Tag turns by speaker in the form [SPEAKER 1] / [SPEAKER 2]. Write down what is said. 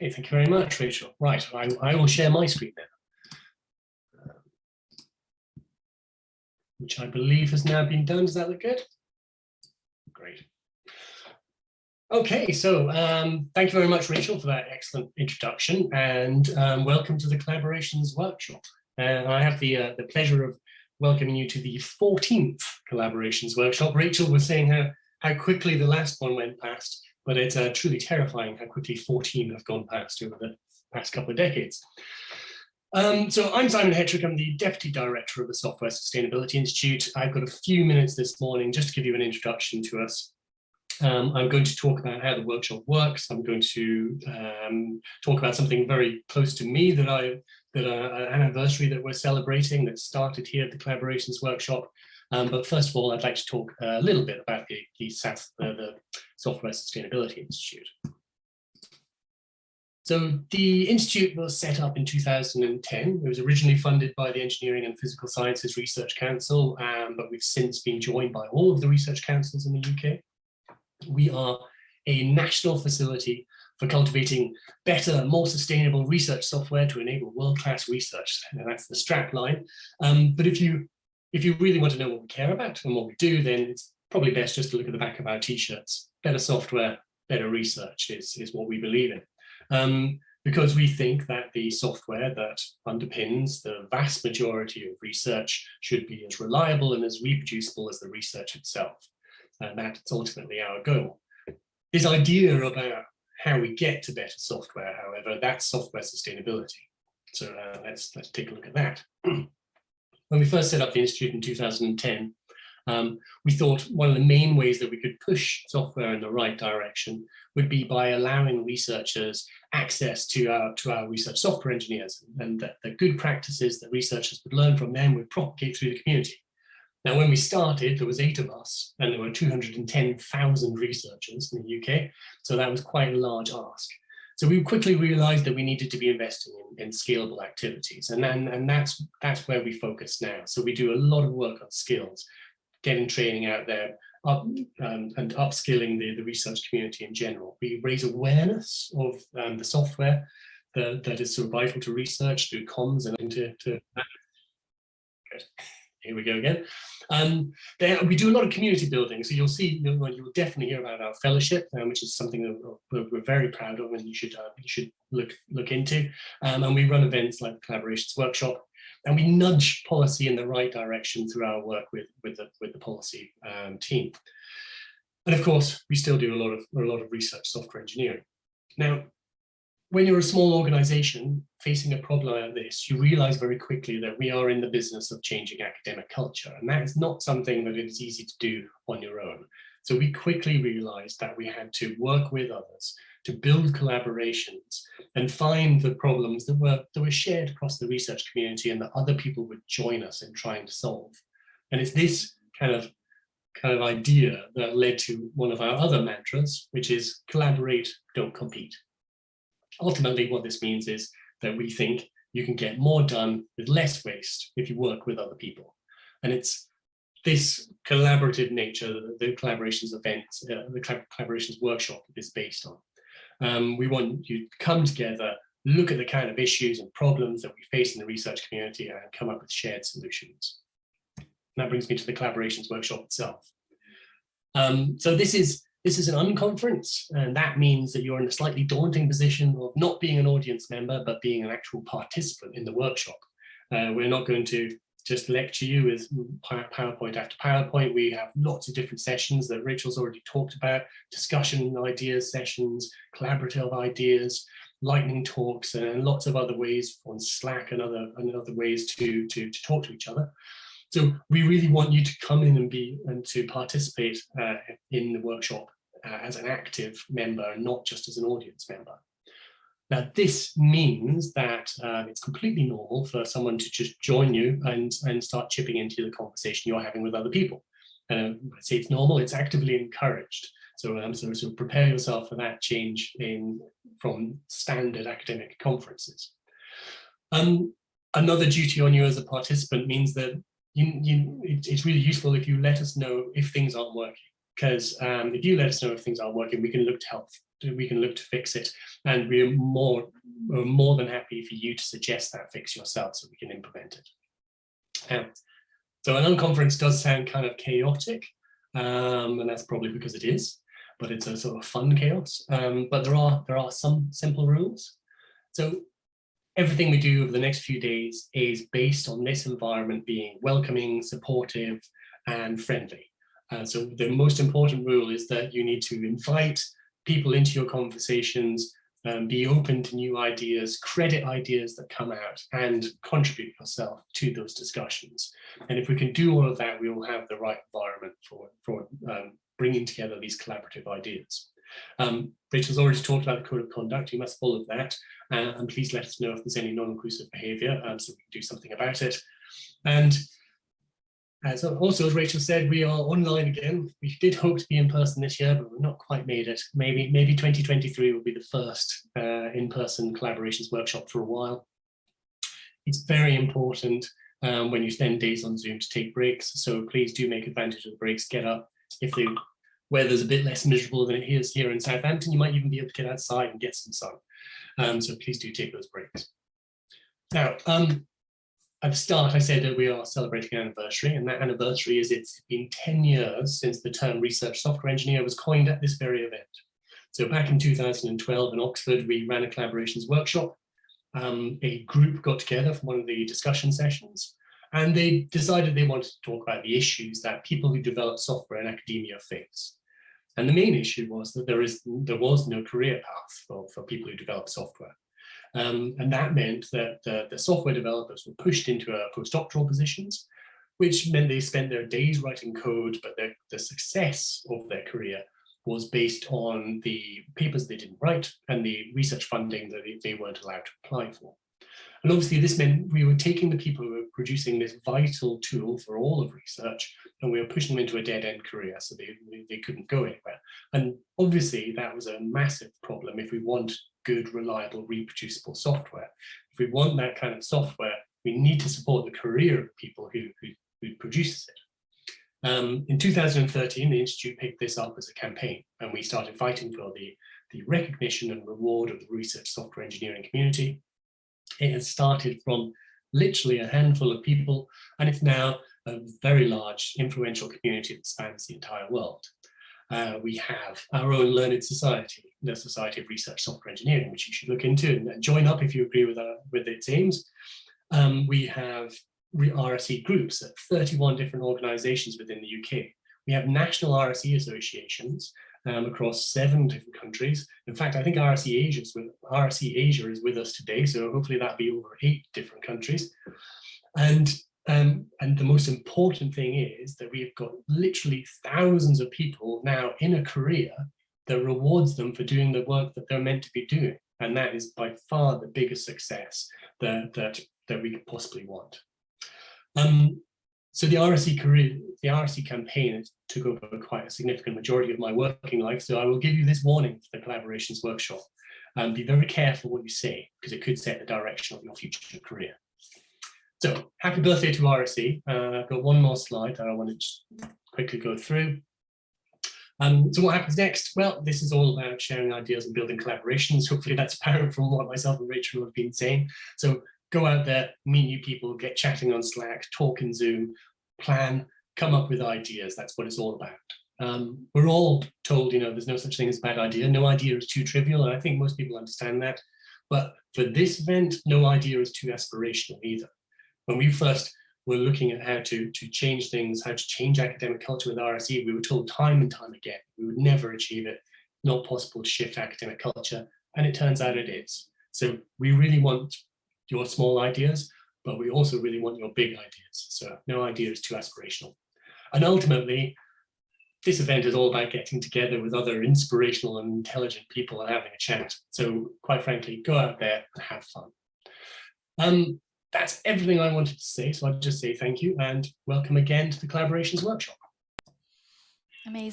[SPEAKER 1] Okay, thank you very much, Rachel. Right, I, I will share my screen now. Um, which I believe has now been done. Does that look good? Great. Okay, so um, thank you very much, Rachel, for that excellent introduction and um, welcome to the Collaborations Workshop. And I have the, uh, the pleasure of welcoming you to the 14th Collaborations Workshop. Rachel was saying how, how quickly the last one went past, but it's uh, truly terrifying how quickly 14 have gone past over the past couple of decades. Um, so I'm Simon Hettrick, I'm the Deputy Director of the Software Sustainability Institute. I've got a few minutes this morning just to give you an introduction to us. Um, I'm going to talk about how the workshop works. I'm going to um, talk about something very close to me that I that uh, an anniversary that we're celebrating that started here at the Collaborations Workshop. Um, but first of all, I'd like to talk a little bit about the, the, SAS, the, the Software Sustainability Institute. So the Institute was set up in 2010. It was originally funded by the Engineering and Physical Sciences Research Council, um, but we've since been joined by all of the research councils in the UK. We are a national facility for cultivating better, more sustainable research software to enable world-class research. And that's the strap line. Um, but if you if you really want to know what we care about and what we do, then it's probably best just to look at the back of our t-shirts. Better software, better research is, is what we believe in. Um, because we think that the software that underpins the vast majority of research should be as reliable and as reproducible as the research itself. And that's ultimately our goal. This idea about how we get to better software, however, that's software sustainability. So uh, let's, let's take a look at that. when we first set up the Institute in 2010, um, we thought one of the main ways that we could push software in the right direction would be by allowing researchers access to our, to our research software engineers and that the good practices that researchers would learn from them would propagate through the community. Now, when we started, there was eight of us and there were 210,000 researchers in the UK. So that was quite a large ask. So we quickly realized that we needed to be investing in, in scalable activities. And, then, and that's, that's where we focus now. So we do a lot of work on skills, getting training out there, up, um, and upskilling the, the research community in general. We raise awareness of um, the software that, that is so vital to research through comms and into to, Good here we go again. Um, there, we do a lot of community building, so you'll see, you'll, you'll definitely hear about our fellowship, um, which is something that we're, we're, very proud of and you should uh, you should look look into. Um, and we run events like Collaborations Workshop, and we nudge policy in the right direction through our work with with the with the policy um, team. And of course, we still do a lot of a lot of research software engineering. Now, when you're a small organization facing a problem like this, you realize very quickly that we are in the business of changing academic culture. And that is not something that is easy to do on your own. So we quickly realized that we had to work with others to build collaborations and find the problems that were, that were shared across the research community and that other people would join us in trying to solve. And it's this kind of kind of idea that led to one of our other mantras, which is collaborate, don't compete ultimately what this means is that we think you can get more done with less waste if you work with other people. And it's this collaborative nature that the collaborations event, uh, the collaborations workshop is based on. Um, we want you to come together, look at the kind of issues and problems that we face in the research community and come up with shared solutions. And that brings me to the collaborations workshop itself. Um, so this is this is an unconference, and that means that you're in a slightly daunting position of not being an audience member, but being an actual participant in the workshop. Uh, we're not going to just lecture you with PowerPoint after PowerPoint. We have lots of different sessions that Rachel's already talked about, discussion ideas sessions, collaborative ideas, lightning talks, and lots of other ways on Slack and other, and other ways to, to, to talk to each other. So we really want you to come in and be and to participate uh, in the workshop uh, as an active member, not just as an audience member. Now, this means that uh, it's completely normal for someone to just join you and, and start chipping into the conversation you're having with other people. Uh, I say it's normal, it's actively encouraged. So, um, so, so prepare yourself for that change in from standard academic conferences. Um, another duty on you as a participant means that you, you, it's really useful if you let us know if things aren't working. Because um, if you let us know if things aren't working, we can look to help we can look to fix it. And we're more, we're more than happy for you to suggest that fix yourself so we can implement it. Um, so an unconference does sound kind of chaotic, um, and that's probably because it is, but it's a sort of fun chaos. Um, but there are there are some simple rules. So everything we do over the next few days is based on this environment being welcoming, supportive, and friendly. Uh, so the most important rule is that you need to invite people into your conversations, um, be open to new ideas, credit ideas that come out, and contribute yourself to those discussions. And if we can do all of that, we will have the right environment for, for um, bringing together these collaborative ideas. Um, Rachel's already talked about the code of conduct. You must follow that. Uh, and please let us know if there's any non-inclusive behavior um, so we can do something about it. And as also, as Rachel said, we are online again. We did hope to be in person this year, but we've not quite made it. Maybe maybe 2023 will be the first uh, in-person collaborations workshop for a while. It's very important um, when you spend days on Zoom to take breaks. So please do make advantage of the breaks. Get up. If the weather's a bit less miserable than it is here in Southampton, you might even be able to get outside and get some sun. Um, so please do take those breaks. Now, um, at the start, I said that we are celebrating an anniversary, and that anniversary is it's been 10 years since the term research software engineer was coined at this very event. So back in 2012 in Oxford, we ran a collaborations workshop. Um, a group got together from one of the discussion sessions, and they decided they wanted to talk about the issues that people who develop software in academia face. And the main issue was that there is there was no career path for, for people who develop software. Um, and that meant that the, the, software developers were pushed into uh, postdoctoral positions, which meant they spent their days writing code, but their, the success of their career was based on the papers they didn't write and the research funding that they, they weren't allowed to apply for. And obviously this meant we were taking the people who were producing this vital tool for all of research and we were pushing them into a dead end career so they, they couldn't go anywhere. And obviously that was a massive problem if we want good, reliable, reproducible software. If we want that kind of software, we need to support the career of people who, who, who produces it. Um, in 2013, the Institute picked this up as a campaign and we started fighting for the, the recognition and reward of the research software engineering community. It has started from literally a handful of people and it's now a very large influential community that spans the entire world. Uh, we have our own learned society, the Society of Research Software Engineering, which you should look into and join up if you agree with, uh, with its aims. Um, we have RSE groups at 31 different organizations within the UK. We have national RSE associations um, across seven different countries. In fact, I think RSE Asia, is with, Asia is with us today, so hopefully that'll be over eight different countries. And um, and the most important thing is that we've got literally thousands of people now in a career that rewards them for doing the work that they're meant to be doing. And that is by far the biggest success that, that, that we could possibly want. Um, so the RSE career, the RSE campaign took over quite a significant majority of my working life. So I will give you this warning for the collaborations workshop. Um, be very careful what you say because it could set the direction of your future career. So happy birthday to RSE. Uh, I've got one more slide that I want to quickly go through. Um, so what happens next? Well, this is all about sharing ideas and building collaborations. Hopefully that's apparent from what myself and Rachel have been saying. So go out there, meet new people, get chatting on Slack, talk in Zoom, plan, come up with ideas. That's what it's all about. Um, we're all told, you know, there's no such thing as a bad idea. No idea is too trivial. And I think most people understand that. But for this event, no idea is too aspirational either when we first were looking at how to, to change things, how to change academic culture with RSE, we were told time and time again, we would never achieve it, not possible to shift academic culture. And it turns out it is. So we really want your small ideas, but we also really want your big ideas. So no idea is too aspirational. And ultimately, this event is all about getting together with other inspirational and intelligent people and having a chat. So quite frankly, go out there and have fun. Um, that's everything I wanted to say. So I'll just say thank you and welcome again to the collaborations workshop.
[SPEAKER 2] Amazing.